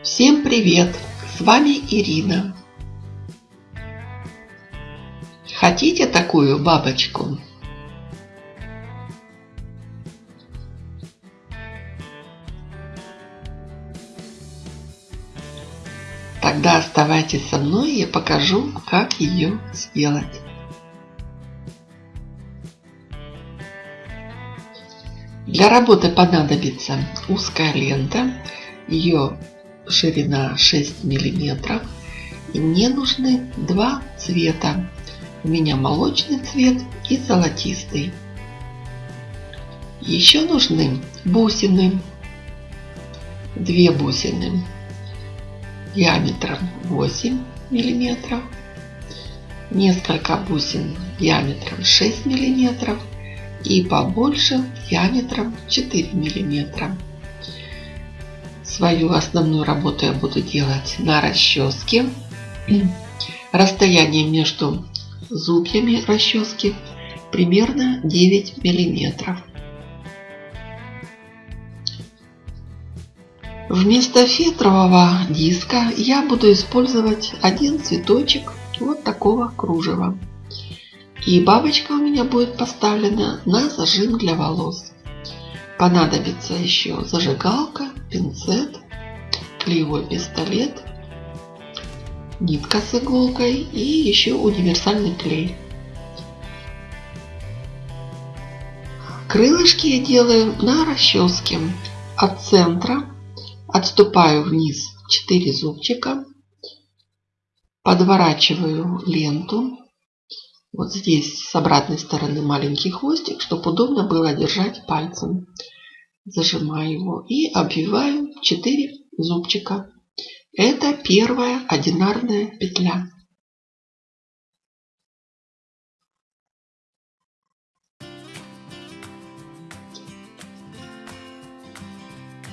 Всем привет! С вами Ирина. Хотите такую бабочку? Тогда оставайтесь со мной, я покажу, как ее сделать. Для работы понадобится узкая лента, ее ширина 6 миллиметров. И мне нужны два цвета. У меня молочный цвет и золотистый. Еще нужны бусины. Две бусины диаметром 8 миллиметров. Несколько бусин диаметром 6 миллиметров и побольше диаметром 4 миллиметра. Свою основную работу я буду делать на расческе. Расстояние между зубьями расчески примерно 9 миллиметров. Вместо фетрового диска я буду использовать один цветочек вот такого кружева. И бабочка у меня будет поставлена на зажим для волос. Понадобится еще зажигалка, пинцет, клеевой пистолет, нитка с иголкой и еще универсальный клей. Крылышки я делаю на расческе. От центра отступаю вниз 4 зубчика, подворачиваю ленту вот здесь с обратной стороны маленький хвостик, чтобы удобно было держать пальцем. Зажимаю его и обвиваю 4 зубчика. Это первая одинарная петля.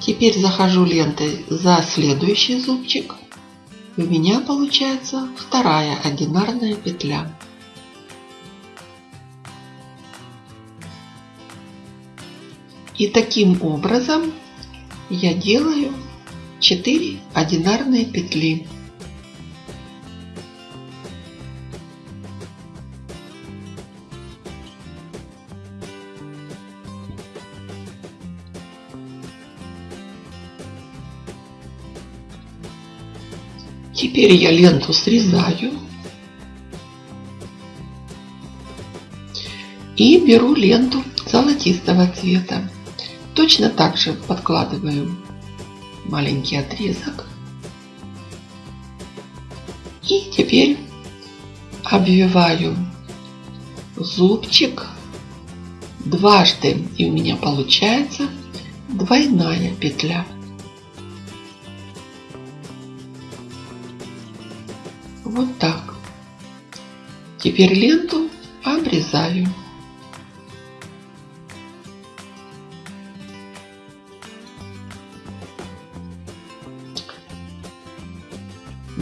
Теперь захожу лентой за следующий зубчик. У меня получается вторая одинарная петля. И таким образом я делаю 4 одинарные петли. Теперь я ленту срезаю и беру ленту золотистого цвета. Точно так же подкладываю маленький отрезок. И теперь обвиваю зубчик дважды. И у меня получается двойная петля. Вот так. Теперь ленту обрезаю.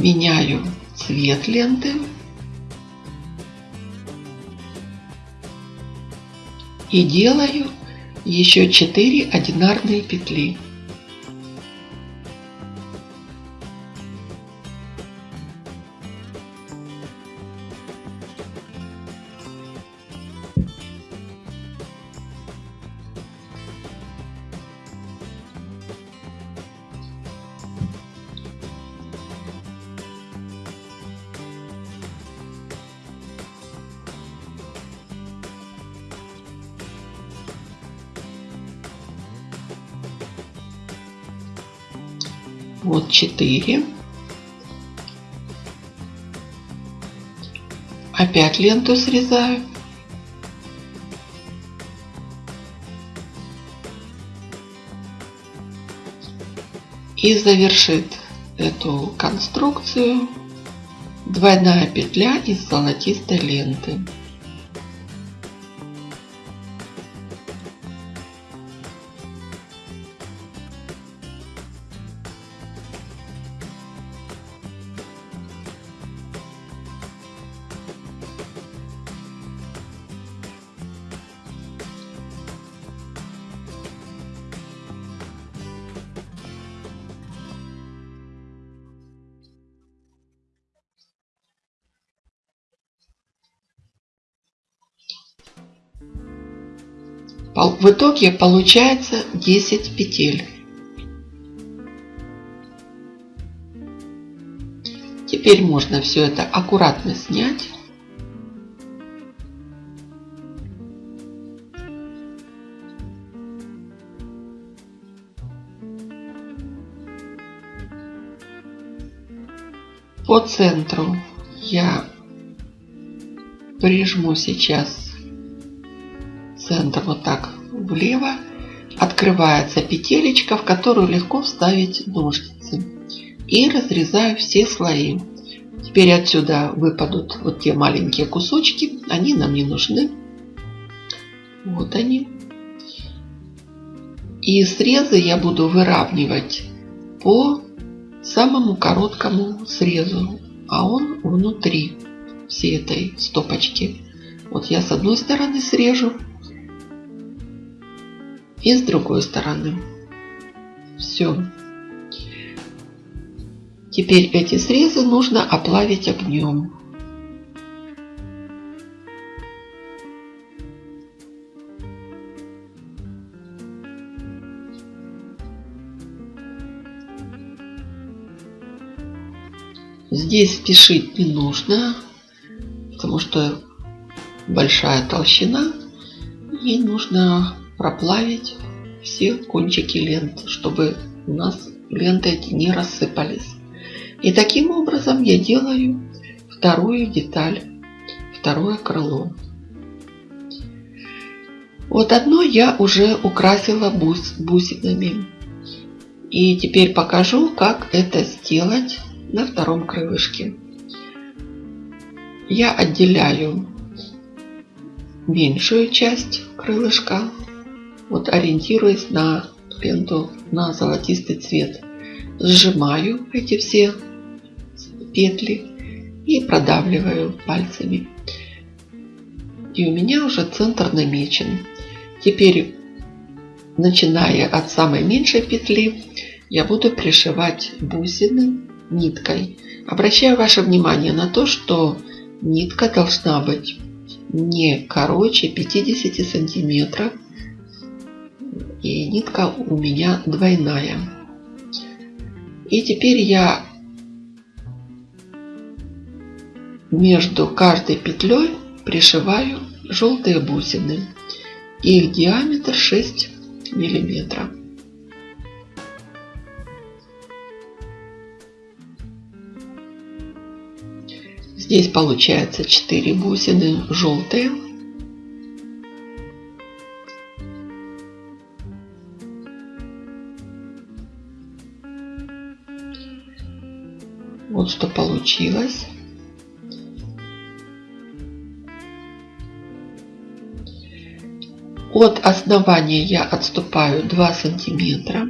Меняю цвет ленты. И делаю еще 4 одинарные петли. Вот 4. Опять ленту срезаю. И завершит эту конструкцию двойная петля из золотистой ленты. В итоге получается 10 петель. Теперь можно все это аккуратно снять. По центру я прижму сейчас центр вот так влево. Открывается петелечка, в которую легко вставить ножницы. И разрезаю все слои. Теперь отсюда выпадут вот те маленькие кусочки. Они нам не нужны. Вот они. И срезы я буду выравнивать по самому короткому срезу. А он внутри всей этой стопочки. Вот я с одной стороны срежу. И с другой стороны. Все. Теперь эти срезы нужно оплавить огнем. Здесь спешить не нужно, потому что большая толщина. И нужно проплавить все кончики лент, чтобы у нас ленты эти не рассыпались. И таким образом я делаю вторую деталь, второе крыло. Вот одно я уже украсила бус, бусинами. И теперь покажу, как это сделать на втором крылышке. Я отделяю меньшую часть крылышка, вот ориентируясь на ленту на золотистый цвет. Сжимаю эти все петли и продавливаю пальцами. И у меня уже центр намечен. Теперь, начиная от самой меньшей петли, я буду пришивать бусины ниткой. Обращаю ваше внимание на то, что нитка должна быть не короче 50 сантиметров. И нитка у меня двойная. И теперь я между каждой петлей пришиваю желтые бусины. Их диаметр 6 миллиметров. Здесь получается 4 бусины желтые. Вот что получилось. От основания я отступаю 2 сантиметра.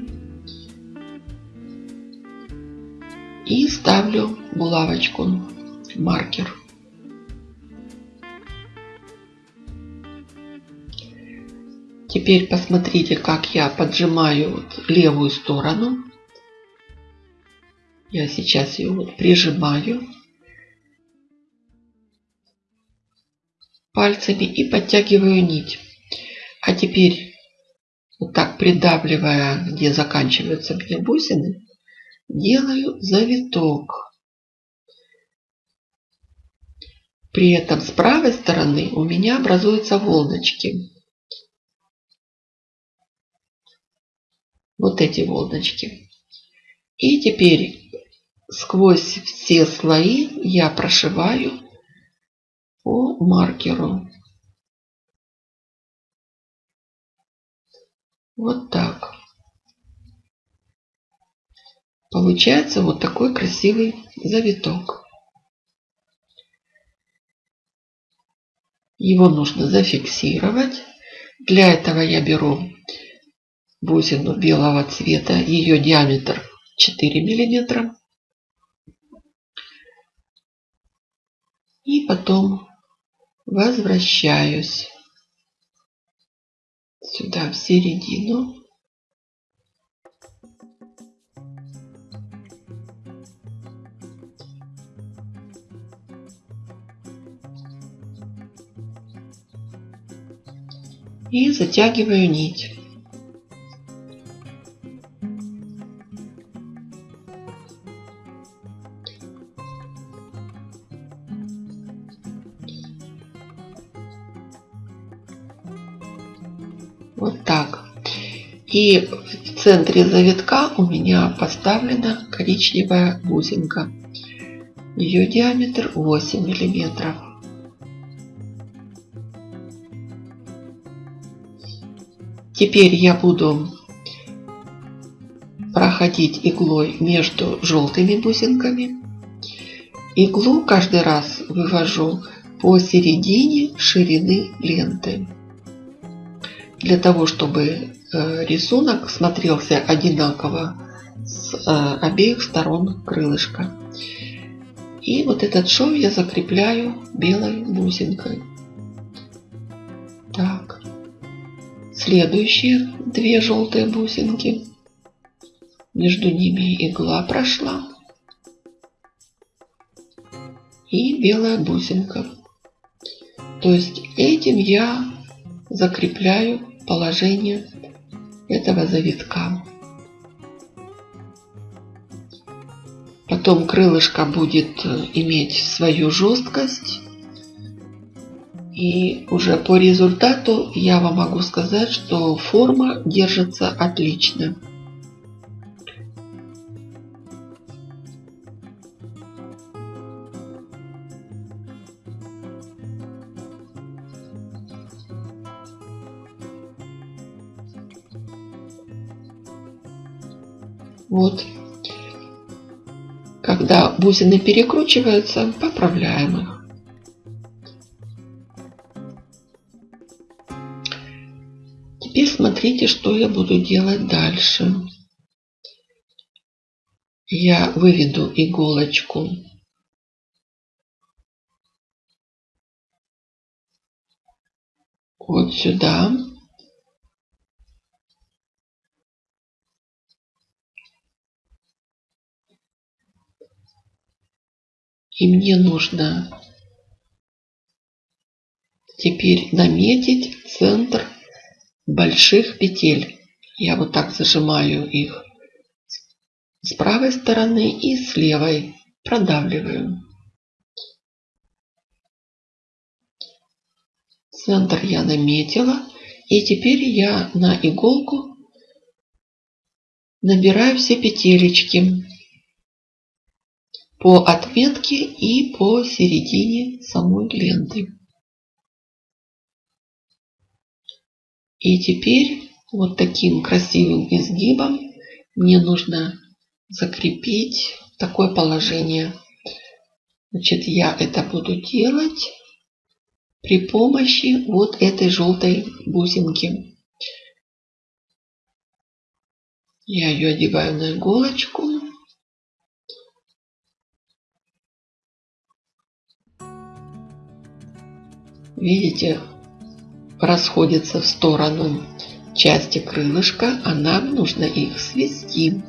И ставлю булавочку, маркер. Теперь посмотрите, как я поджимаю левую сторону. Я сейчас ее вот прижимаю пальцами и подтягиваю нить. А теперь, вот так придавливая, где заканчиваются мне бусины, делаю завиток. При этом с правой стороны у меня образуются волночки. Вот эти волночки. И теперь сквозь все слои я прошиваю по маркеру. Вот так. Получается вот такой красивый завиток. Его нужно зафиксировать. Для этого я беру бусину белого цвета. Ее диаметр 4 миллиметра. И потом возвращаюсь сюда в середину. И затягиваю нить. И в центре завитка у меня поставлена коричневая бусинка. Ее диаметр 8 миллиметров. Теперь я буду проходить иглой между желтыми бусинками. Иглу каждый раз вывожу по середине ширины ленты для того, чтобы рисунок смотрелся одинаково с э, обеих сторон крылышка. И вот этот шов я закрепляю белой бусинкой. Так. Следующие две желтые бусинки. Между ними игла прошла. И белая бусинка. То есть этим я закрепляю положение этого завитка. Потом крылышко будет э, иметь свою жесткость. И уже по результату я вам могу сказать, что форма держится отлично. Вот. Когда бусины перекручиваются, поправляем их. Теперь смотрите, что я буду делать дальше. Я выведу иголочку вот сюда. И мне нужно теперь наметить центр больших петель. Я вот так зажимаю их с правой стороны и с левой продавливаю. Центр я наметила. И теперь я на иголку набираю все петелечки по отметке и по середине самой ленты. И теперь вот таким красивым изгибом мне нужно закрепить такое положение. Значит, я это буду делать при помощи вот этой желтой бусинки. Я ее одеваю на иголочку. Видите, расходятся в сторону части крылышка, а нам нужно их свести.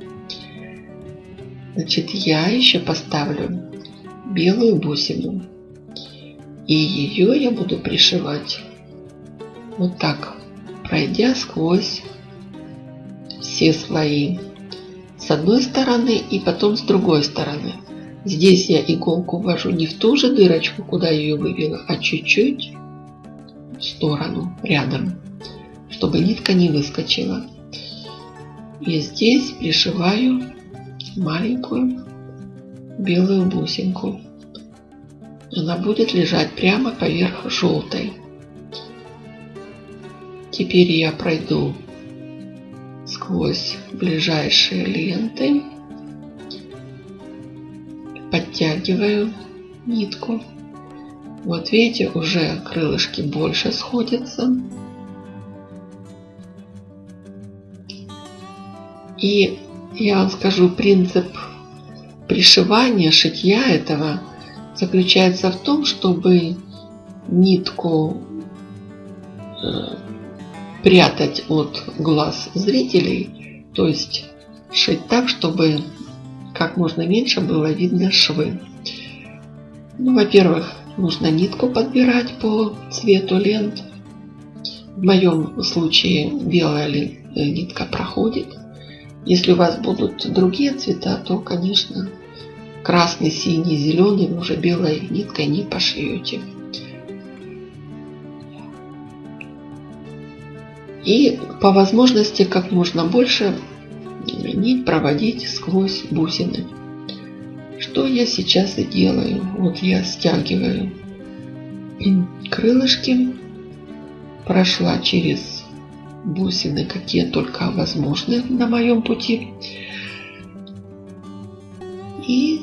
Значит, я еще поставлю белую бусину. И ее я буду пришивать вот так, пройдя сквозь все слои. С одной стороны и потом с другой стороны. Здесь я иголку ввожу не в ту же дырочку, куда ее вывела, а чуть-чуть в сторону, рядом, чтобы нитка не выскочила. И здесь пришиваю маленькую белую бусинку. Она будет лежать прямо поверх желтой. Теперь я пройду сквозь ближайшие ленты подтягиваю нитку. Вот видите, уже крылышки больше сходятся. И я вам скажу, принцип пришивания, шитья этого заключается в том, чтобы нитку э, прятать от глаз зрителей, то есть шить так, чтобы как можно меньше было видно швы. Ну, во-первых, нужно нитку подбирать по цвету лент. В моем случае белая нитка проходит. Если у вас будут другие цвета, то, конечно, красный, синий, зеленый уже белой ниткой не пошьете. И по возможности как можно больше нить проводить сквозь бусины. Что я сейчас и делаю. Вот я стягиваю крылышки, прошла через бусины, какие только возможны на моем пути. И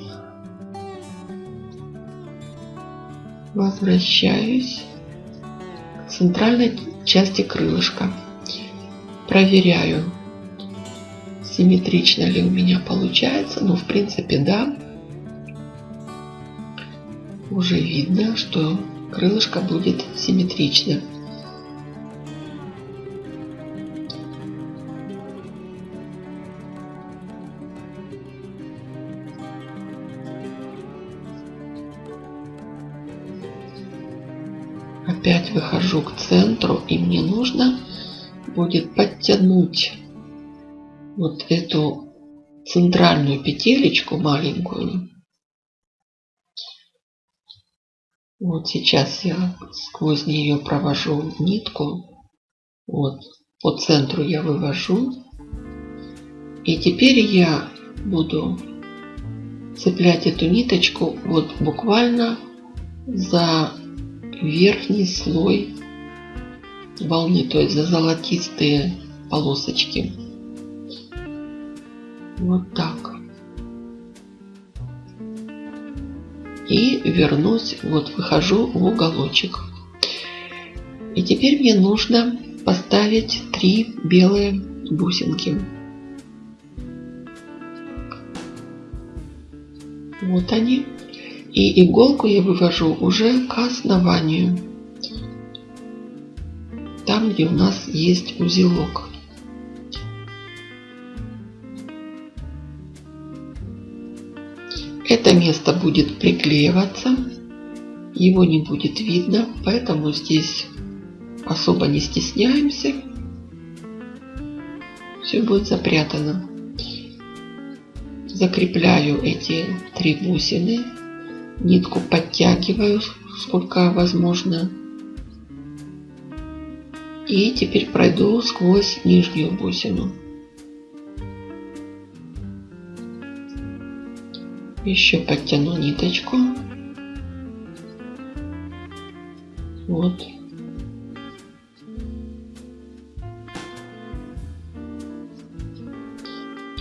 возвращаюсь к центральной части крылышка. Проверяю, симметрично ли у меня получается. Ну, в принципе, да. Уже видно, что крылышко будет симметричным. Опять выхожу к центру и мне нужно будет подтянуть вот эту центральную петелечку маленькую. Вот сейчас я сквозь нее провожу нитку. Вот по центру я вывожу. И теперь я буду цеплять эту ниточку вот буквально за верхний слой волны, то есть за золотистые полосочки. Вот так. И вернусь, вот выхожу в уголочек. И теперь мне нужно поставить три белые бусинки. Вот они. И иголку я вывожу уже к основанию. Там, где у нас есть узелок. Это место будет приклеиваться, его не будет видно, поэтому здесь особо не стесняемся. Все будет запрятано. Закрепляю эти три бусины, нитку подтягиваю сколько возможно. И теперь пройду сквозь нижнюю бусину. Еще подтяну ниточку. Вот.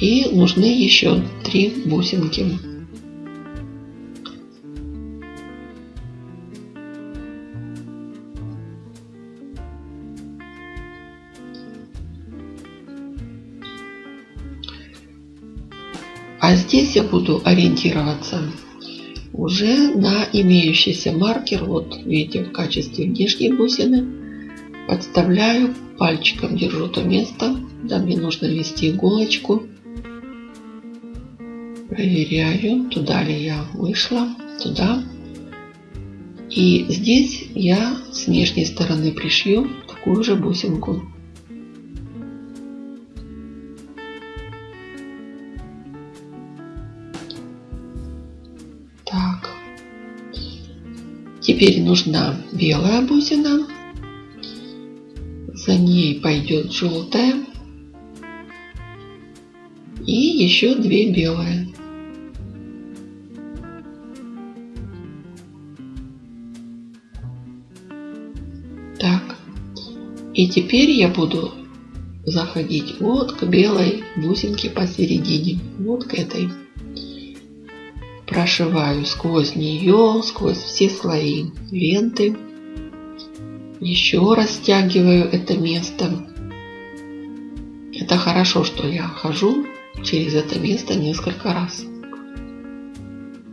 И нужны еще три бусинки. А здесь я буду ориентироваться уже на имеющийся маркер. Вот видите, в качестве внешней бусины подставляю пальчиком, держу то место, да мне нужно ввести иголочку. Проверяю, туда ли я вышла, туда. И здесь я с внешней стороны пришью такую же бусинку. Теперь нужна белая бусина. За ней пойдет желтая. И еще две белые. Так. И теперь я буду заходить вот к белой бусинке посередине. Вот к этой прошиваю сквозь нее, сквозь все слои ленты. Еще раз стягиваю это место. Это хорошо, что я хожу через это место несколько раз.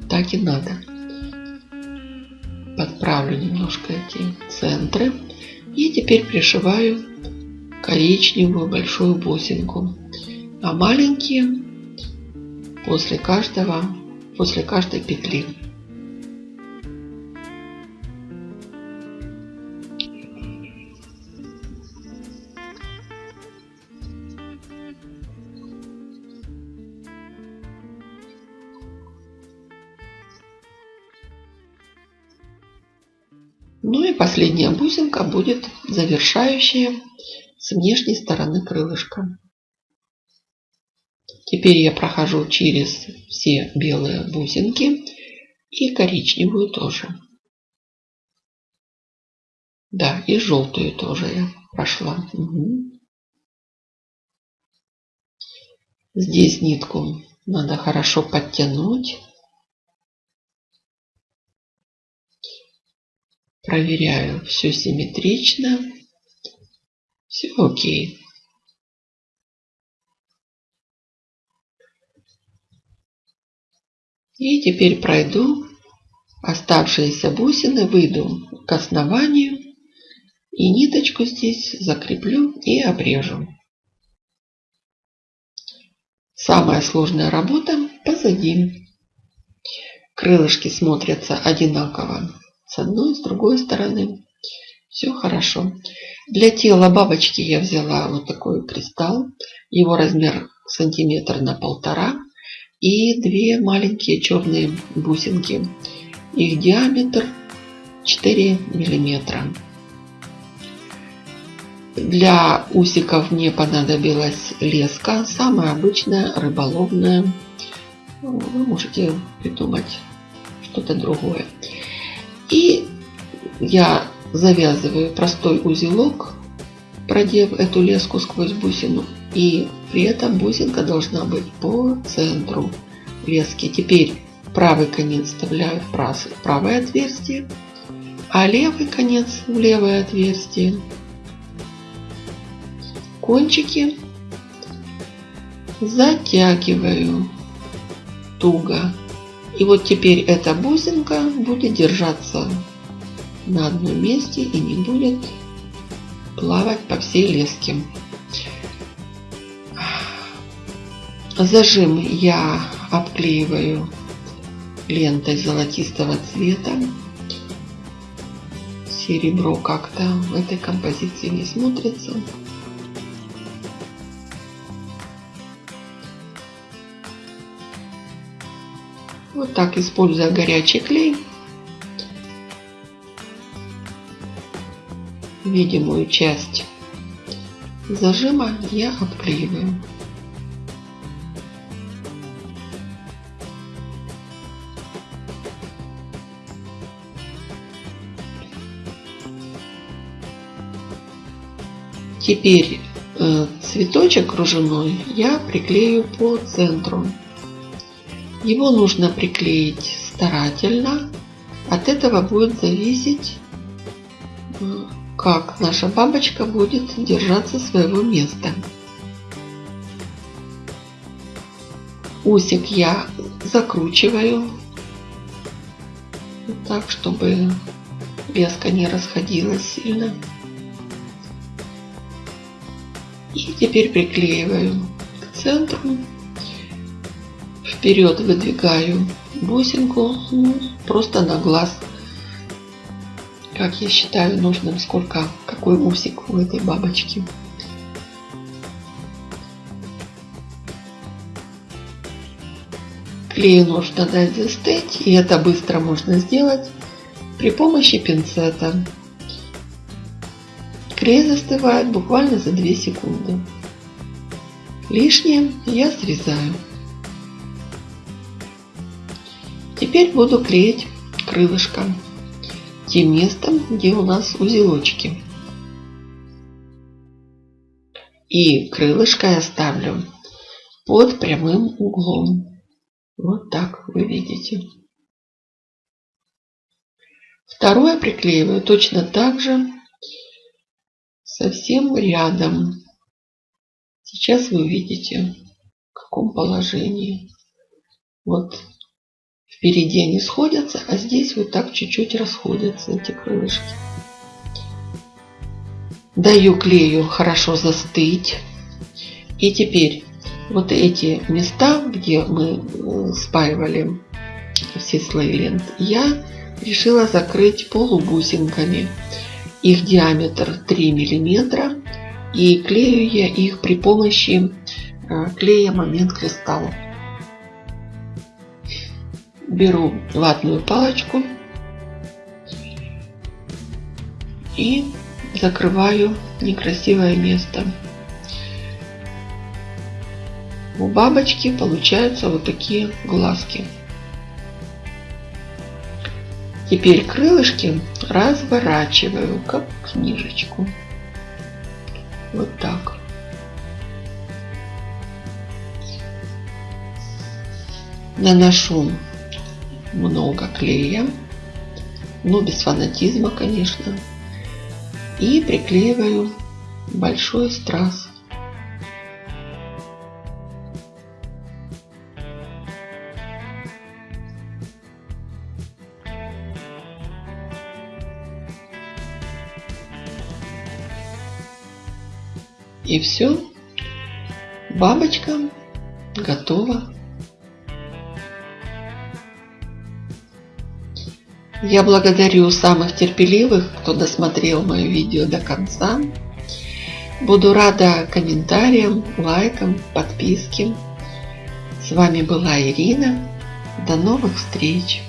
Так и надо. Подправлю немножко эти центры. И теперь пришиваю коричневую большую бусинку. А маленькие после каждого после каждой петли. Ну и последняя бусинка будет завершающая с внешней стороны крылышка. Теперь я прохожу через все белые бусинки и коричневую тоже. Да, и желтую тоже я прошла. Угу. Здесь нитку надо хорошо подтянуть. Проверяю, все симметрично. Все окей. И теперь пройду оставшиеся бусины, выйду к основанию и ниточку здесь закреплю и обрежу. Самая сложная работа позади. Крылышки смотрятся одинаково с одной, с другой стороны. Все хорошо. Для тела бабочки я взяла вот такой кристалл. Его размер сантиметр на полтора. И две маленькие черные бусинки. Их диаметр 4 миллиметра. Для усиков мне понадобилась леска, самая обычная, рыболовная. Вы можете придумать что-то другое. И я завязываю простой узелок, продев эту леску сквозь бусину. И при этом бусинка должна быть по центру лески. Теперь правый конец вставляю в правое отверстие, а левый конец в левое отверстие. Кончики затягиваю туго и вот теперь эта бусинка будет держаться на одном месте и не будет плавать по всей леске. Зажим я обклеиваю лентой золотистого цвета. Серебро как-то в этой композиции не смотрится. Вот так, используя горячий клей, видимую часть зажима я обклеиваю. Теперь э, цветочек кружевной я приклею по центру. Его нужно приклеить старательно. От этого будет зависеть, как наша бабочка будет держаться своего места. Усик я закручиваю так, чтобы леска не расходилась сильно. И теперь приклеиваю к центру. Вперед выдвигаю бусинку ну, просто на глаз. Как я считаю нужным сколько какой усик у этой бабочки. Клею нужно дать застыть и это быстро можно сделать при помощи пинцета клей застывает буквально за 2 секунды лишнее я срезаю Теперь буду клеить крылышко тем местом, где у нас узелочки. И крылышко я ставлю под прямым углом. Вот так вы видите. Второе приклеиваю точно так же, совсем рядом. Сейчас вы увидите, в каком положении. Вот Впереди они сходятся, а здесь вот так чуть-чуть расходятся эти крылышки. Даю клею хорошо застыть. И теперь вот эти места, где мы э, спаивали все слои лент, я решила закрыть полубусинками. Их диаметр 3 миллиметра. И клею я их при помощи э, клея момент кристалла беру ватную палочку и закрываю некрасивое место. У бабочки получаются вот такие глазки. Теперь крылышки разворачиваю, как книжечку. Вот так. Наношу много клея, но без фанатизма, конечно. И приклеиваю большой страз. И все. Бабочка готова. Я благодарю самых терпеливых, кто досмотрел мое видео до конца. Буду рада комментариям, лайкам, подписке. С вами была Ирина. До новых встреч!